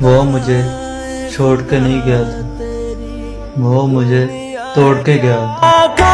وہ مجھے چھوڑ کے نہیں گیا تھا۔ وہ مجھے توڑ کے گیا تھا۔